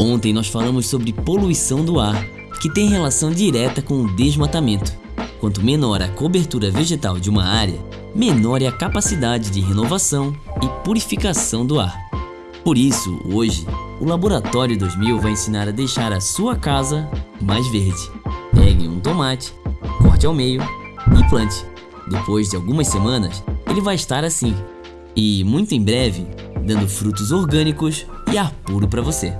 Ontem nós falamos sobre poluição do ar, que tem relação direta com o desmatamento. Quanto menor a cobertura vegetal de uma área, menor é a capacidade de renovação e purificação do ar. Por isso, hoje, o Laboratório 2000 vai ensinar a deixar a sua casa mais verde. Pegue um tomate, corte ao meio e plante. Depois de algumas semanas, ele vai estar assim. E muito em breve, dando frutos orgânicos e ar puro para você.